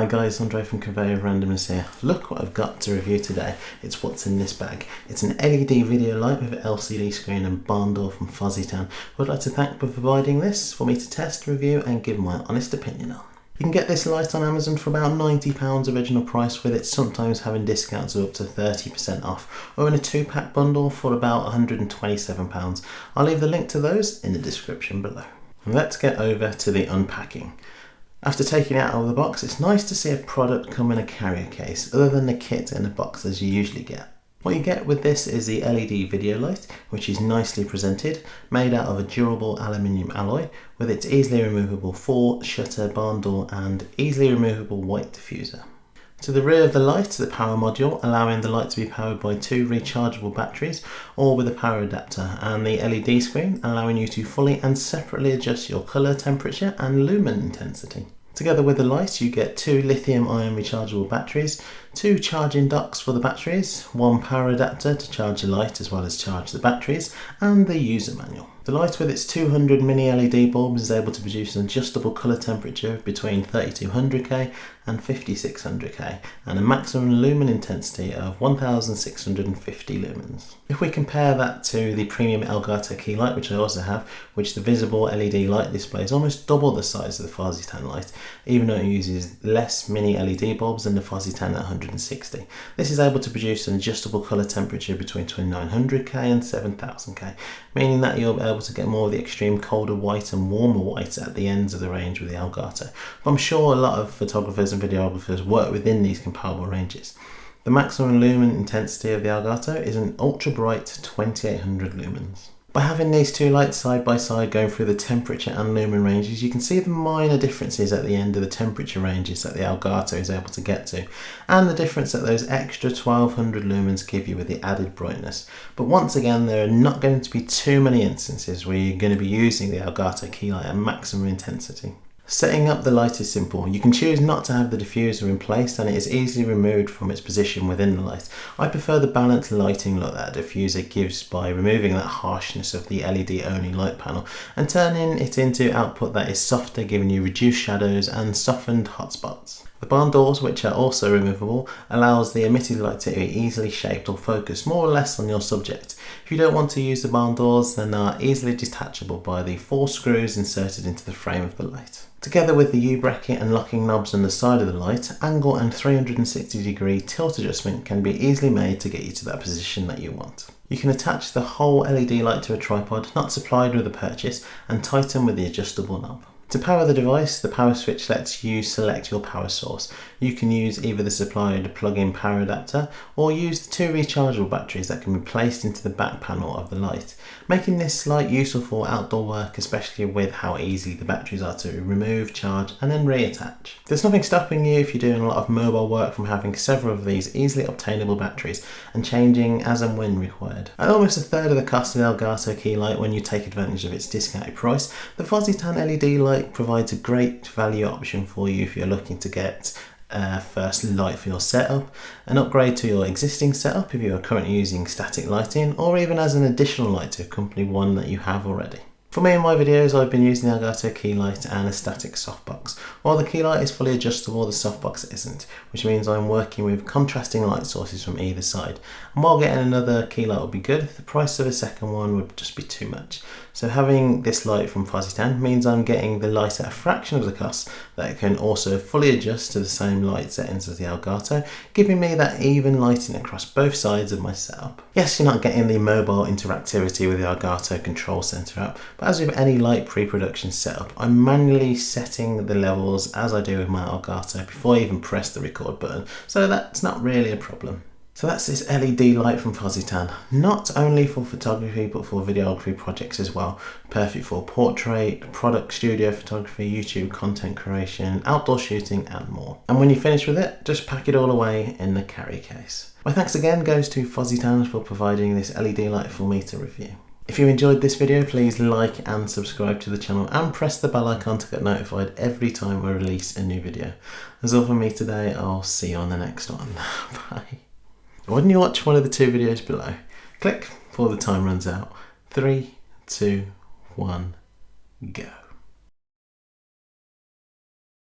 Hi guys, Andre from Conveyor of Randomness here. Look what I've got to review today. It's what's in this bag. It's an LED video light with an LCD screen and barn door from Fositan. I would like to thank for providing this for me to test, review and give my honest opinion on. You can get this light on Amazon for about £90 original price with it sometimes having discounts of up to 30% off or in a two pack bundle for about £127. I'll leave the link to those in the description below. Let's get over to the unpacking. After taking it out of the box, it's nice to see a product come in a carrier case other than the kit in the box as you usually get. What you get with this is the LED video light, which is nicely presented, made out of a durable aluminium alloy with its easily removable 4 shutter barn door and easily removable white diffuser. To the rear of the light, is the power module, allowing the light to be powered by two rechargeable batteries or with a power adapter, and the LED screen, allowing you to fully and separately adjust your colour, temperature and lumen intensity. Together with the light, you get two lithium ion rechargeable batteries, two charging docks for the batteries, one power adapter to charge the light as well as charge the batteries, and the user manual. The light with its 200 mini LED bulbs is able to produce an adjustable colour temperature between 3200K and 5600K and a maximum lumen intensity of 1650 lumens. If we compare that to the premium Elgato key light which I also have, which the visible LED light display is almost double the size of the Fositan light, even though it uses less mini LED bulbs than the Fositan at 160. This is able to produce an adjustable colour temperature between 2900K and 7000K, meaning that you'll be able to get more of the extreme colder white and warmer white at the ends of the range with the Elgato. But I'm sure a lot of photographers and videographers work within these comparable ranges. The maximum lumen intensity of the Elgato is an ultra bright 2800 lumens. By having these two lights side by side going through the temperature and lumen ranges, you can see the minor differences at the end of the temperature ranges that the Elgato is able to get to, and the difference that those extra 1200 lumens give you with the added brightness. But once again, there are not going to be too many instances where you're going to be using the Elgato key light at maximum intensity. Setting up the light is simple. You can choose not to have the diffuser in place and it is easily removed from its position within the light. I prefer the balanced lighting look that diffuser gives by removing that harshness of the LED only light panel and turning it into output that is softer giving you reduced shadows and softened hotspots. The barn doors, which are also removable, allows the emitted light to be easily shaped or focused more or less on your subject. If you don't want to use the barn doors, then they are easily detachable by the four screws inserted into the frame of the light. Together with the U-bracket and locking knobs on the side of the light, angle and 360 degree tilt adjustment can be easily made to get you to that position that you want. You can attach the whole LED light to a tripod not supplied with the purchase and tighten with the adjustable knob. To power the device, the power switch lets you select your power source. You can use either the supplied plug-in power adapter or use the two rechargeable batteries that can be placed into the back panel of the light, making this light useful for outdoor work, especially with how easy the batteries are to remove, charge and then reattach. There's nothing stopping you if you're doing a lot of mobile work from having several of these easily obtainable batteries and changing as and when required. At almost a third of the cost of the Elgato key light when you take advantage of its discounted price, the Fositan LED light provides a great value option for you if you're looking to get uh, first light for your setup, an upgrade to your existing setup if you are currently using static lighting, or even as an additional light to accompany one that you have already. For me in my videos I've been using the Elgato key light and a static softbox. While the key light is fully adjustable the softbox isn't, which means I'm working with contrasting light sources from either side. And while getting another key light would be good, the price of a second one would just be too much. So having this light from Fuzzy Fositan means I'm getting the light at a fraction of the cost that can also fully adjust to the same light settings as the Elgato, giving me that even lighting across both sides of my setup. Yes, you're not getting the mobile interactivity with the Elgato control center app, but as with any light pre-production setup, I'm manually setting the levels as I do with my Elgato before I even press the record button, so that's not really a problem. So that's this LED light from Fositan. Not only for photography but for videography projects as well. Perfect for portrait, product studio photography, YouTube content creation, outdoor shooting and more. And when you finish with it, just pack it all away in the carry case. My thanks again goes to Fositan for providing this LED light for me to review. If you enjoyed this video, please like and subscribe to the channel and press the bell icon to get notified every time I release a new video. That's all from me today. I'll see you on the next one. Bye. Why don't you watch one of the two videos below? Click before the time runs out. Three, two, one, go.